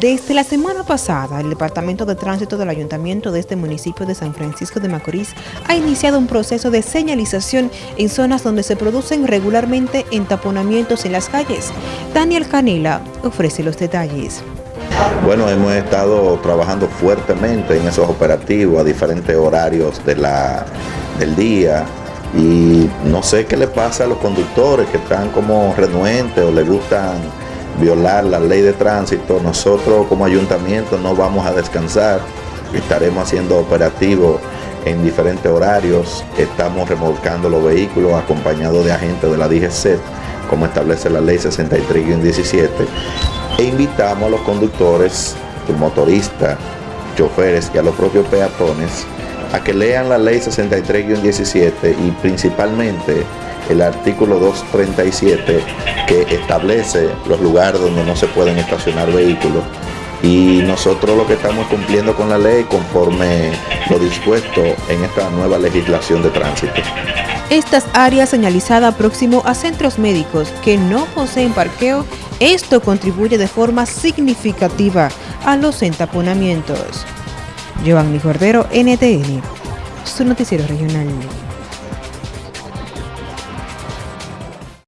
Desde la semana pasada, el Departamento de Tránsito del Ayuntamiento de este municipio de San Francisco de Macorís ha iniciado un proceso de señalización en zonas donde se producen regularmente entaponamientos en las calles. Daniel Canela ofrece los detalles. Bueno, hemos estado trabajando fuertemente en esos operativos a diferentes horarios de la, del día y no sé qué le pasa a los conductores que están como renuentes o les gustan violar la ley de tránsito, nosotros como ayuntamiento no vamos a descansar, estaremos haciendo operativos en diferentes horarios, estamos remolcando los vehículos acompañados de agentes de la DGC, como establece la ley 63-17, e invitamos a los conductores, motoristas, choferes y a los propios peatones a que lean la ley 63-17 y principalmente el artículo 237 que establece los lugares donde no se pueden estacionar vehículos y nosotros lo que estamos cumpliendo con la ley conforme lo dispuesto en esta nueva legislación de tránsito. Estas áreas señalizadas próximo a centros médicos que no poseen parqueo, esto contribuye de forma significativa a los entaponamientos. Giovanni Cordero, NTN, su noticiero regional.